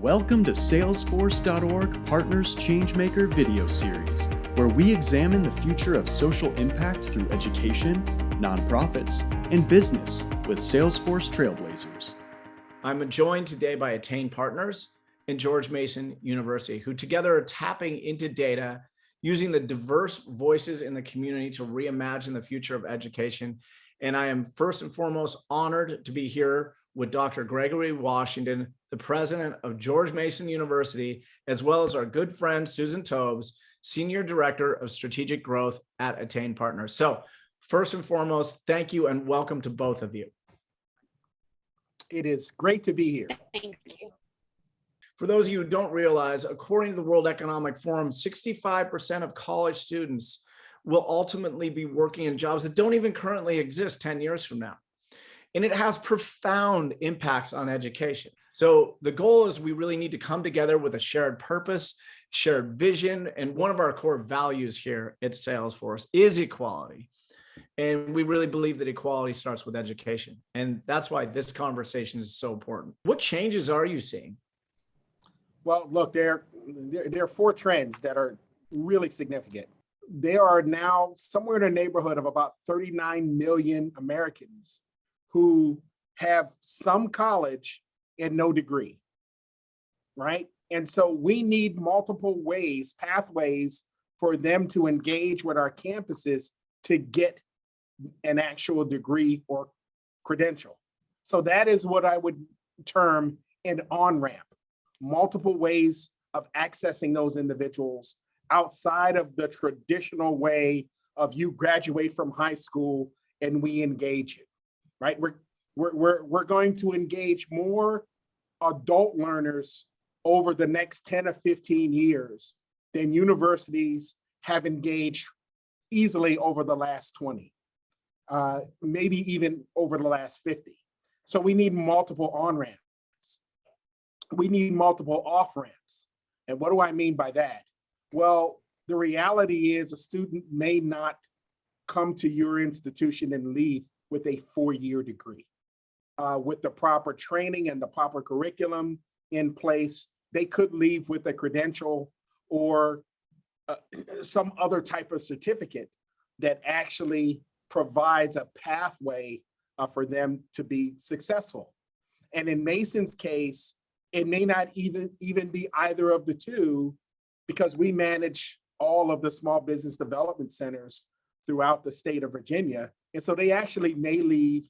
Welcome to Salesforce.org Partners Changemaker video series, where we examine the future of social impact through education, nonprofits, and business with Salesforce Trailblazers. I'm joined today by Attain Partners and George Mason University, who together are tapping into data using the diverse voices in the community to reimagine the future of education. And I am first and foremost honored to be here with Dr. Gregory Washington, the president of George Mason University, as well as our good friend, Susan Tobes, Senior Director of Strategic Growth at Attain Partners. So first and foremost, thank you and welcome to both of you. It is great to be here. Thank you. For those of you who don't realize, according to the World Economic Forum, 65% of college students will ultimately be working in jobs that don't even currently exist 10 years from now. And it has profound impacts on education. So the goal is we really need to come together with a shared purpose, shared vision, and one of our core values here at Salesforce is equality. And we really believe that equality starts with education. And that's why this conversation is so important. What changes are you seeing? Well, look, there, there, there are four trends that are really significant. There are now somewhere in the neighborhood of about 39 million Americans who have some college and no degree, right? And so we need multiple ways, pathways for them to engage with our campuses to get an actual degree or credential. So that is what I would term an on-ramp multiple ways of accessing those individuals outside of the traditional way of you graduate from high school and we engage you, right? We're, we're, we're, we're going to engage more adult learners over the next 10 or 15 years than universities have engaged easily over the last 20, uh, maybe even over the last 50. So we need multiple on-ramps we need multiple off ramps. And what do I mean by that? Well, the reality is a student may not come to your institution and leave with a four-year degree. Uh, with the proper training and the proper curriculum in place, they could leave with a credential or uh, some other type of certificate that actually provides a pathway uh, for them to be successful. And in Mason's case, it may not even, even be either of the two because we manage all of the small business development centers throughout the state of Virginia. And so they actually may leave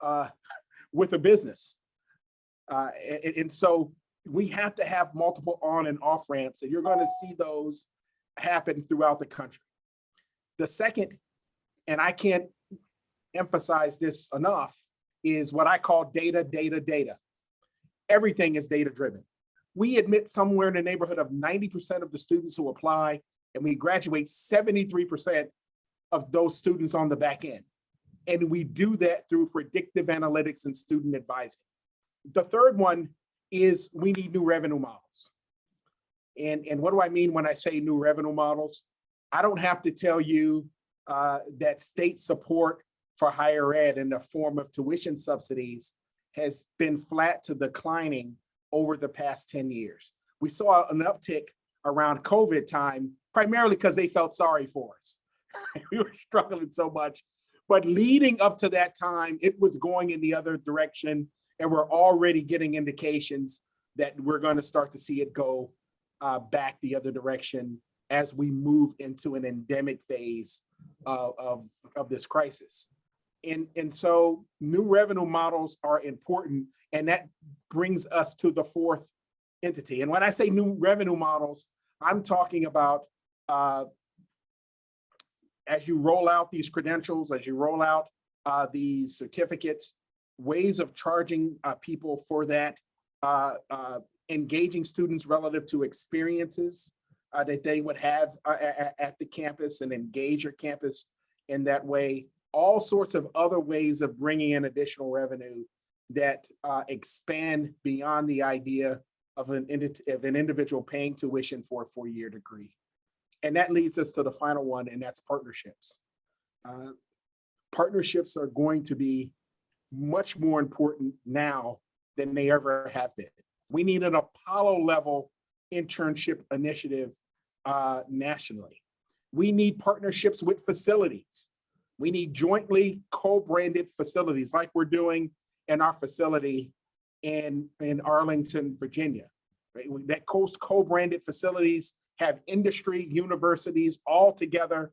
uh, with a business. Uh, and, and, so we have to have multiple on and off ramps and you're gonna see those happen throughout the country. The second, and I can't emphasize this enough, is what I call data, data, data everything is data driven. We admit somewhere in the neighborhood of 90% of the students who apply and we graduate 73% of those students on the back end. And we do that through predictive analytics and student advising. The third one is we need new revenue models. And, and what do I mean when I say new revenue models? I don't have to tell you uh, that state support for higher ed in the form of tuition subsidies has been flat to declining over the past 10 years. We saw an uptick around COVID time, primarily because they felt sorry for us. we were struggling so much. But leading up to that time, it was going in the other direction. And we're already getting indications that we're going to start to see it go uh, back the other direction as we move into an endemic phase uh, of, of this crisis. And, and so new revenue models are important. And that brings us to the fourth entity. And when I say new revenue models, I'm talking about uh, as you roll out these credentials, as you roll out uh, these certificates, ways of charging uh, people for that, uh, uh, engaging students relative to experiences uh, that they would have at, at the campus and engage your campus in that way all sorts of other ways of bringing in additional revenue that uh, expand beyond the idea of an, of an individual paying tuition for a four-year degree. And that leads us to the final one, and that's partnerships. Uh, partnerships are going to be much more important now than they ever have been. We need an Apollo level internship initiative uh, nationally. We need partnerships with facilities. We need jointly co-branded facilities like we're doing in our facility in, in Arlington, Virginia. Right? That co-branded facilities have industry, universities all together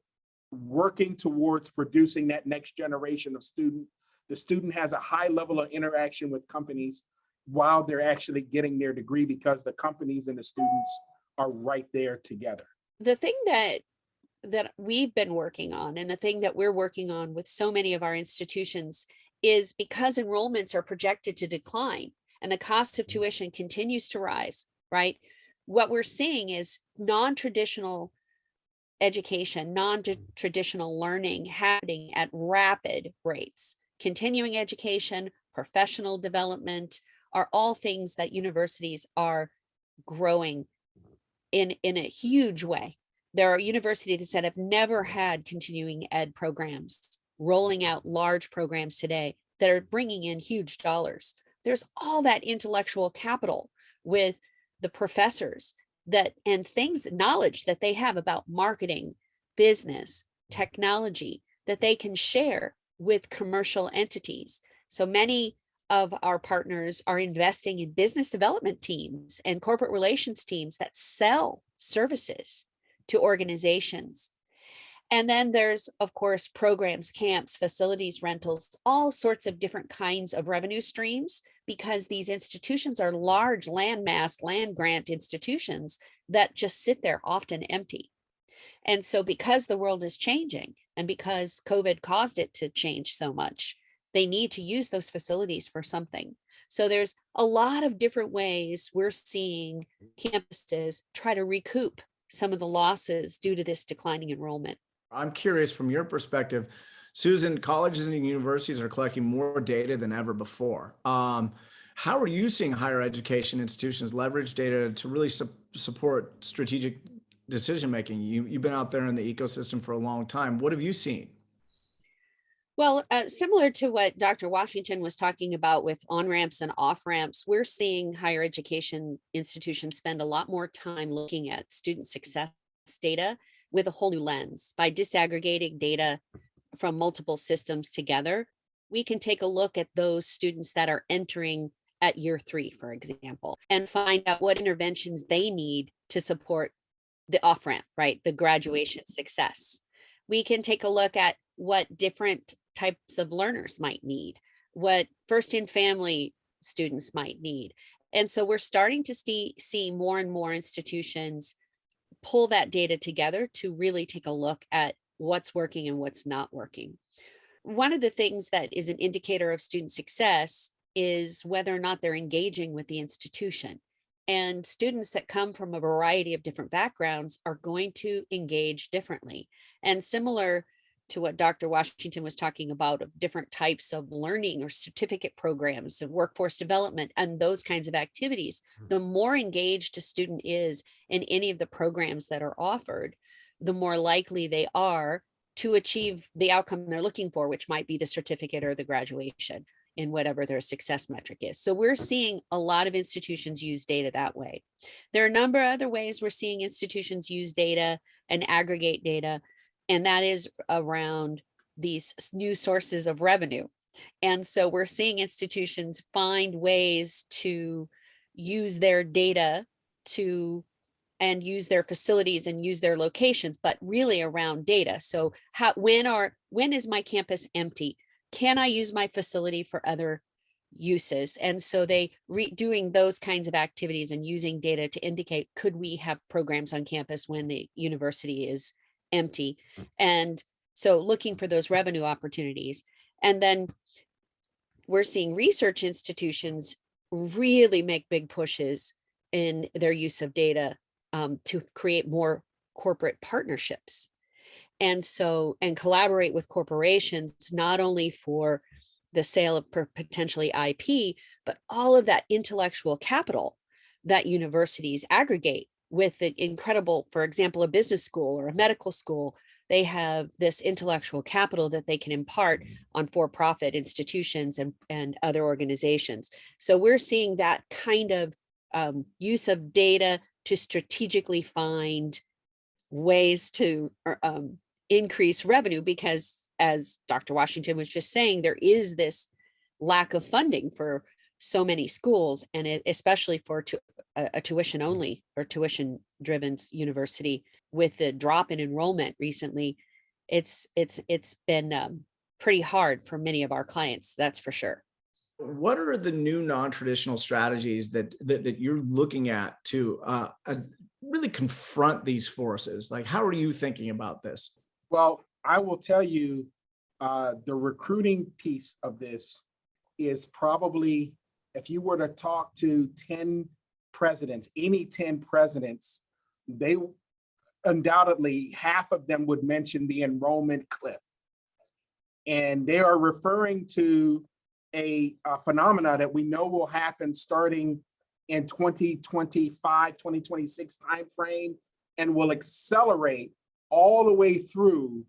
working towards producing that next generation of student. The student has a high level of interaction with companies while they're actually getting their degree because the companies and the students are right there together. the thing that that we've been working on and the thing that we're working on with so many of our institutions is because enrollments are projected to decline and the cost of mm-hmm. tuition continues to rise, right? What we're seeing is non-traditional education, non-traditional learning happening at rapid rates. Continuing education, professional development are all things that universities are growing in, in a huge way. There are universities that have never had continuing ed programs, rolling out large programs today that are bringing in huge dollars. There's all that intellectual capital with the professors that and things, knowledge that they have about marketing, business, technology that they can share with commercial entities. So many of our partners are investing in business development teams and corporate relations teams that sell services to organizations. And then there's, of course, programs, camps, facilities, rentals, all sorts of different kinds of revenue streams because these institutions are large landmass land grant institutions that just sit there often empty. And so because the world is changing and because COVID caused it to change so much, they need to use those facilities for something. So there's a lot of different ways we're seeing campuses try to recoup some of the losses due to this declining enrollment. I'm curious from your perspective, Susan, colleges and universities are collecting more data than ever before. Um, how are you seeing higher education institutions leverage data to really su support strategic decision making? You, you've been out there in the ecosystem for a long time. What have you seen? Well, uh, similar to what Dr. Washington was talking about with on-ramps and off-ramps, we're seeing higher education institutions spend a lot more time looking at student success data with a whole new lens. By disaggregating data from multiple systems together, we can take a look at those students that are entering at year three, for example, and find out what interventions they need to support the off-ramp, right? The graduation success. We can take a look at what different types of learners might need, what first in family students might need. And so we're starting to see, see more and more institutions pull that data together to really take a look at what's working and what's not working. One of the things that is an indicator of student success is whether or not they're engaging with the institution. And students that come from a variety of different backgrounds are going to engage differently. And similar to what Dr. Washington was talking about of different types of learning or certificate programs and workforce development and those kinds of activities, Hmm. the more engaged a student is in any of the programs that are offered, the more likely they are to achieve the outcome they're looking for, which might be the certificate or the graduation in whatever their success metric is. So we're seeing a lot of institutions use data that way. There are a number of other ways we're seeing institutions use data and aggregate data and that is around these new sources of revenue. And so we're seeing institutions find ways to use their data to and use their facilities and use their locations, but really around data. So how when are when is my campus empty? Can I use my facility for other uses? And so they re doing those kinds of activities and using data to indicate could we have programs on campus when the university is empty. Hmm. And so looking for those revenue opportunities. And then we're seeing research institutions really make big pushes in their use of data um, to create more corporate partnerships. And so, and collaborate with corporations, not only for the sale of potentially IP, but all of that intellectual capital that universities aggregate with the incredible, for example, a business school or a medical school, they have this intellectual capital that they can impart on for-profit institutions and, and other organizations. So we're seeing that kind of um, use of data to strategically find ways to er, um, increase revenue because as Dr. Washington was just saying, there is this lack of funding for so many schools and it, especially for tu- a, a tuition only or tuition driven university with the drop in enrollment recently it's it's it's been um, pretty hard for many of our clients that's for sure What are the new non-traditional strategies that, that, that you're looking at to uh, uh, really confront these forces? Like, how are you thinking about this? Well, I will tell you, uh, the recruiting piece of this is probably, if you were to talk to ten presidents, any ten presidents, they undoubtedly, half of them would mention the enrollment cliff. And they are referring to a, a phenomena that we know will happen starting in 2025, 2026 timeframe, and will accelerate all the way through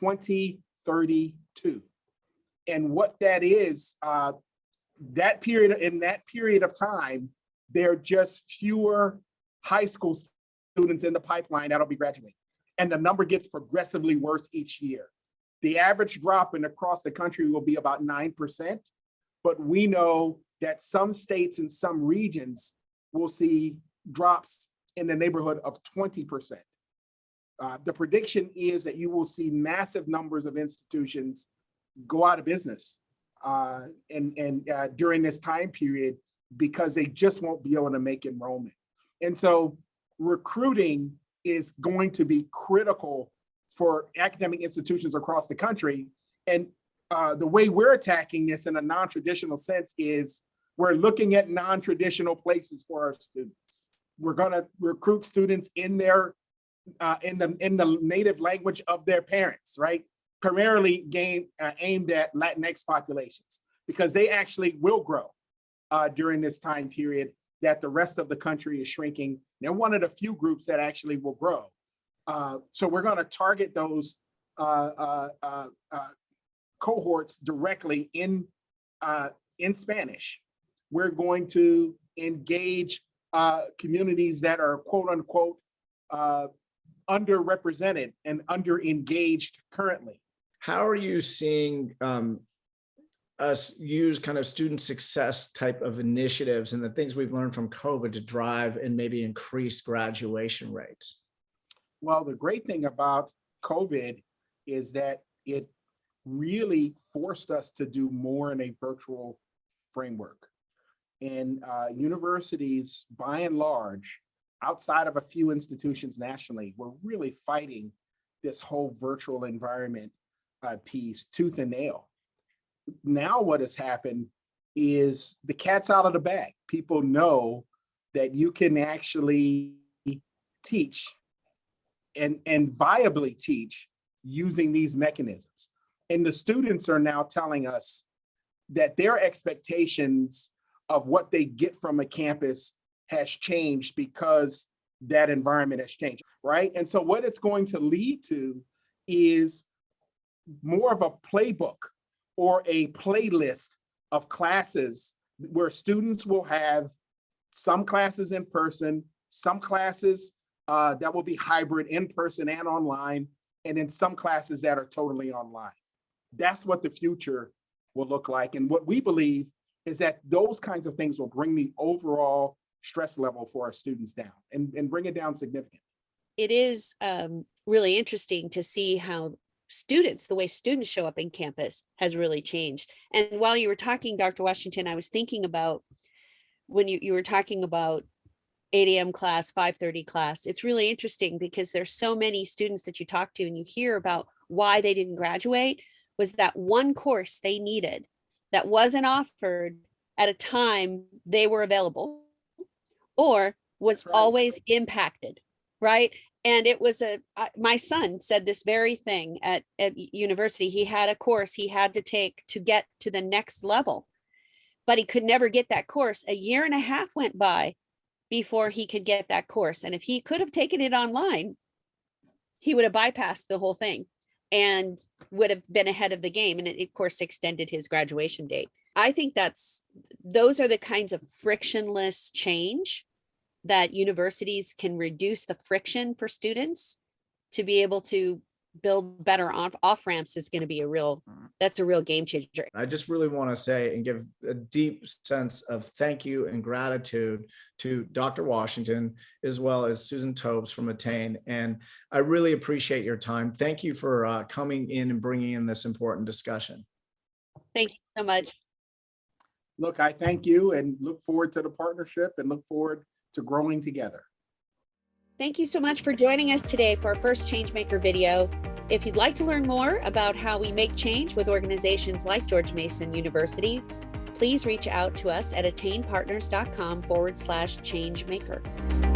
2032. And what that is, uh, that period, in that period of time, there are just fewer high school students in the pipeline that'll be graduating. And the number gets progressively worse each year. The average drop in across the country will be about 9%, but we know that some states and some regions will see drops in the neighborhood of 20%. Uh, the prediction is that you will see massive numbers of institutions go out of business uh, and, and uh, during this time period because they just won't be able to make enrollment. And so recruiting is going to be critical for academic institutions across the country. And uh, the way we're attacking this in a non-traditional sense is we're looking at non-traditional places for our students. We're gonna recruit students in their uh, in the in the native language of their parents, right? Primarily game uh, aimed at Latinx populations because they actually will grow uh, during this time period that the rest of the country is shrinking. They're one of the few groups that actually will grow. Uh, so we're going to target those uh, uh, uh, uh, cohorts directly in in Spanish. We're going to engage communities that are quote unquote underrepresented and under engaged currently. How are you seeing um, us use kind of student success type of initiatives and the things we've learned from COVID to drive and maybe increase graduation rates? Well, the great thing about COVID is that it really forced us to do more in a virtual framework. And uh, universities, by and large, outside of a few institutions nationally, were really fighting this whole virtual environment uh, piece tooth and nail. Now what has happened is the cat's out of the bag. People know that you can actually teach and, and viably teach using these mechanisms. And the students are now telling us that their expectations of what they get from a campus has changed because that environment has changed, right? And so what it's going to lead to is more of a playbook or a playlist of classes where students will have some classes in person, some classes uh, that will be hybrid in person and online, and then some classes that are totally online. That's what the future will look like. And what we believe is that those kinds of things will bring the overall stress level for our students down and, and bring it down significantly. it is um, really interesting to see how students, the way students show up in campus has really changed. And while you were talking, Dr. Washington, I was thinking about when you, you were talking about 8 AM class, 5:30 class, it's really interesting because there's so many students that you talk to and you hear about why they didn't graduate was that one course they needed that wasn't offered at a time they were available or was right. always impacted, right? And it was a, my son said this very thing at, at university. He had a course he had to take to get to the next level. But he could never get that course. A year and a half went by before he could get that course. And if he could have taken it online, he would have bypassed the whole thing and would have been ahead of the game. And it, of course, extended his graduation date. I think that's, those are the kinds of frictionless change that universities can reduce the friction for students to be able to build better off, off ramps is going to be a real, that's a real game changer. I just really want to say and give a deep sense of thank you and gratitude to Dr. Washington, as well as Susan Tobes from Attain. And I really appreciate your time. Thank you for uh, coming in and bringing in this important discussion. Thank you so much. Look, I thank you and look forward to the partnership and look forward to growing together. Thank you so much for joining us today for our first Changemaker video. If you'd like to learn more about how we make change with organizations like George Mason University, please reach out to us at attainpartners.com forward slash changemaker.